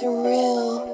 surreal.